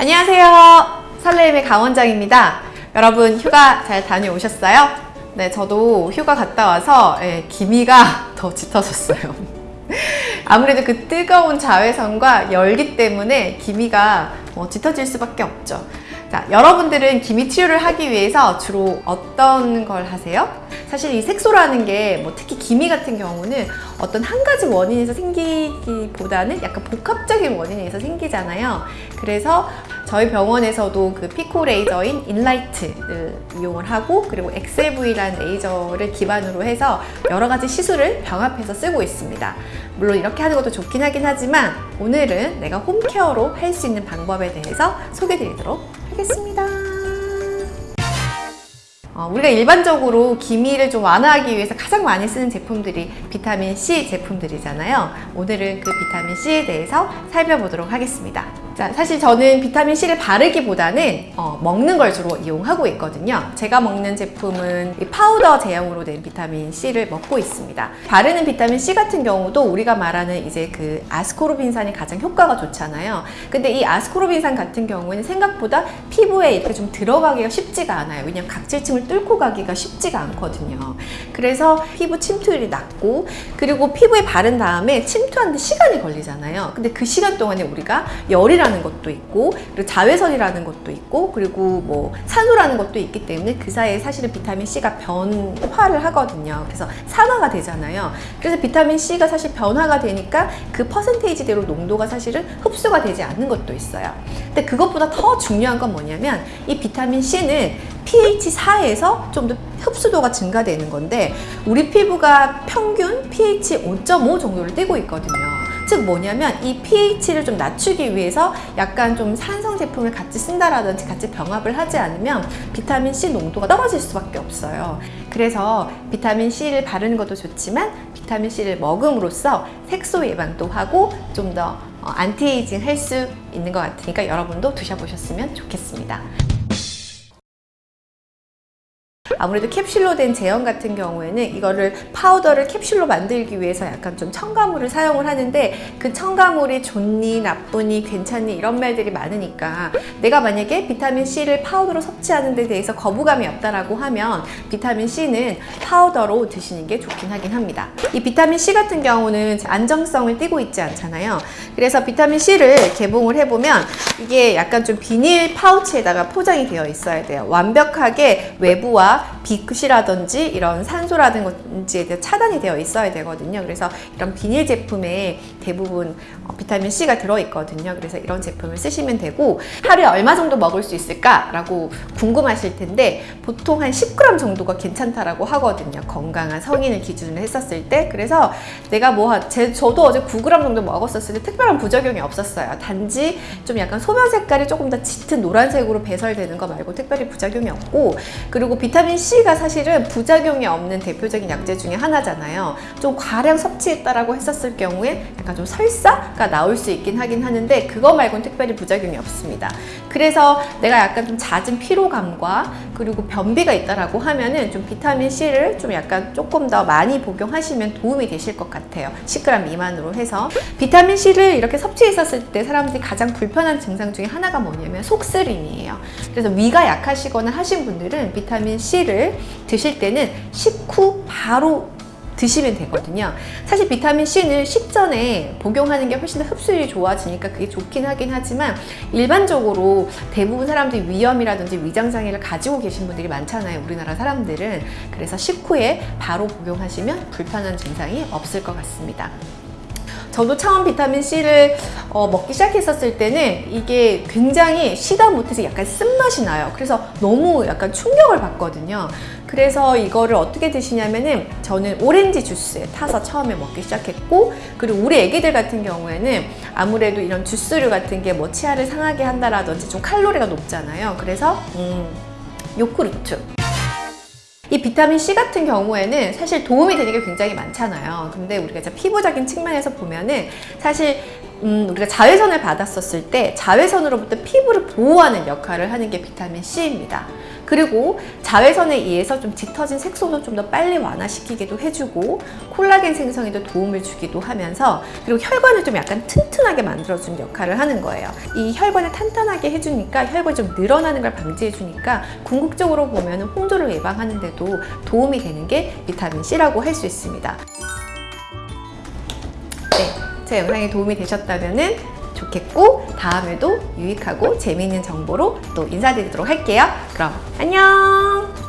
안녕하세요. 설레임의 강원장입니다. 여러분 휴가 잘 다녀오셨어요? 네, 저도 휴가 갔다 와서 예, 기미가 더 짙어졌어요. 아무래도 그 뜨거운 자외선과 열기 때문에 기미가 뭐 짙어질 수밖에 없죠. 자, 여러분들은 기미 치료를 하기 위해서 주로 어떤 걸 하세요? 사실 이 색소라는 게 뭐 특히 기미 같은 경우는 어떤 한 가지 원인에서 생기기보다는 약간 복합적인 원인에서 생기잖아요. 그래서 저희 병원에서도 그 피코 레이저인 인라이튼을 이용을 하고 그리고 XLV라는 레이저를 기반으로 해서 여러 가지 시술을 병합해서 쓰고 있습니다. 물론 이렇게 하는 것도 좋긴 하긴 하지만 오늘은 내가 홈케어로 할 수 있는 방법에 대해서 소개해 드리도록 하겠습니다. 어, 우리가 일반적으로 기미를 좀 완화하기 위해서 가장 많이 쓰는 제품들이 비타민 C 제품들이잖아요. 오늘은 그 비타민 C에 대해서 살펴보도록 하겠습니다. 자, 사실 저는 비타민 C를 바르기보다는 어, 먹는 걸 주로 이용하고 있거든요. 제가 먹는 제품은 이 파우더 제형으로 된 비타민 C를 먹고 있습니다. 바르는 비타민 C 같은 경우도 우리가 말하는 이제 그 아스코르빈산이 가장 효과가 좋잖아요. 근데 이 아스코르빈산 같은 경우는 생각보다 피부에 이렇게 좀 들어가기가 쉽지가 않아요. 왜냐면 각질층을 뚫고 가기가 쉽지가 않거든요. 그래서 피부 침투율이 낮고 그리고 피부에 바른 다음에 침투하는데 시간이 걸리잖아요. 근데 그 시간 동안에 우리가 열이 라는 것도 있고 그리고 자외선이라는 것도 있고 그리고 뭐 산소라는 것도 있기 때문에 그 사이에 사실은 비타민 C가 변화를 하거든요. 그래서 산화가 되잖아요. 그래서 비타민 C가 사실 변화가 되니까 그 퍼센테이지대로 농도가 사실은 흡수가 되지 않는 것도 있어요. 근데 그것보다 더 중요한 건 뭐냐면 이 비타민 C는 pH 4에서 좀 더 흡수도가 증가되는 건데 우리 피부가 평균 pH 5.5 정도를 띄고 있거든요. 즉 뭐냐면 이 pH를 좀 낮추기 위해서 약간 좀 산성 제품을 같이 쓴다라든지 같이 병합을 하지 않으면 비타민 C 농도가 떨어질 수밖에 없어요. 그래서 비타민 C를 바르는 것도 좋지만 비타민 C를 먹음으로써 색소 예방도 하고 좀더 안티에이징 할 수 있는 것 같으니까 여러분도 드셔보셨으면 좋겠습니다. 아무래도 캡슐로 된 제형 같은 경우에는 이거를 파우더를 캡슐로 만들기 위해서 약간 좀 첨가물을 사용을 하는데 그 첨가물이 좋니 나쁘니 괜찮니 이런 말들이 많으니까 내가 만약에 비타민 C를 파우더로 섭취하는 데 대해서 거부감이 없다라고 하면 비타민 C는 파우더로 드시는 게 좋긴 하긴 합니다. 이 비타민 C 같은 경우는 안정성을 띠고 있지 않잖아요. 그래서 비타민 C를 개봉을 해보면 이게 약간 좀 비닐 파우치에다가 포장이 되어 있어야 돼요. 완벽하게 외부와 빛이라든지 이런 산소라든지에 대해 차단이 되어 있어야 되거든요. 그래서 이런 비닐 제품에 대부분 어, 비타민 C가 들어있거든요. 그래서 이런 제품을 쓰시면 되고 하루에 얼마 정도 먹을 수 있을까라고 궁금하실 텐데 보통 한 10g 정도가 괜찮다라고 하거든요. 건강한 성인을 기준으로 했었을 때 그래서 내가 뭐 제, 저도 어제 9g 정도 먹었었을 때 특별한 부작용이 없었어요. 단지 좀 약간 소변 색깔이 조금 더 짙은 노란색으로 배설되는 거 말고 특별히 부작용이 없고 그리고 비타민 C가 사실은 부작용이 없는 대표적인 약제 중에 하나잖아요. 좀 과량 섭취했다라고 했었을 경우에 약간 좀 설사가 나올 수 있긴 하긴 하는데 그거 말고는 특별히 부작용이 없습니다. 그래서 내가 약간 좀 잦은 피로감과 그리고 변비가 있다라고 하면은 좀 비타민 C를 좀 약간 조금 더 많이 복용하시면 도움이 되실 것 같아요. 10g 미만으로 해서 비타민 C를 이렇게 섭취했었을 때 사람들이 가장 불편한 증상 중에 하나가 뭐냐면 속쓰림이에요. 그래서 위가 약하시거나 하신 분들은 비타민 C를 드실 때는 식후 바로 드시면 되거든요. 사실 비타민 C는 식전에 복용하는 게 훨씬 더 흡수율이 좋아지니까 그게 좋긴 하긴 하지만 일반적으로 대부분 사람들이 위염이라든지 위장장애를 가지고 계신 분들이 많잖아요. 우리나라 사람들은. 그래서 식후에 바로 복용하시면 불편한 증상이 없을 것 같습니다. 저도 처음 비타민 C를 어, 먹기 시작했었을 때는 이게 굉장히 시다 못해서 약간 쓴맛이 나요. 그래서 너무 약간 충격을 받거든요. 그래서 이거를 어떻게 드시냐면은 저는 오렌지 주스에 타서 처음에 먹기 시작했고 그리고 우리 애기들 같은 경우에는 아무래도 이런 주스류 같은 게 뭐 치아를 상하게 한다라든지 좀 칼로리가 높잖아요. 그래서 음, 요구르트 이 비타민 C 같은 경우에는 사실 도움이 되는 게 굉장히 많잖아요. 근데 우리가 이제 피부적인 측면에서 보면은 사실 음, 우리가 자외선을 받았었을 때 자외선으로부터 피부를 보호하는 역할을 하는 게 비타민 C입니다. 그리고 자외선에 의해서 좀 짙어진 색소도 좀 더 빨리 완화시키기도 해주고 콜라겐 생성에도 도움을 주기도 하면서 그리고 혈관을 좀 약간 튼튼하게 만들어주는 역할을 하는 거예요. 이 혈관을 탄탄하게 해주니까 혈관이 좀 늘어나는 걸 방지해주니까 궁극적으로 보면 홍조를 예방하는 데도 도움이 되는 게 비타민 C라고 할 수 있습니다. 네, 제 영상이 도움이 되셨다면 좋겠고 다음에도 유익하고 재미있는 정보로 또 인사드리도록 할게요. 그럼 안녕!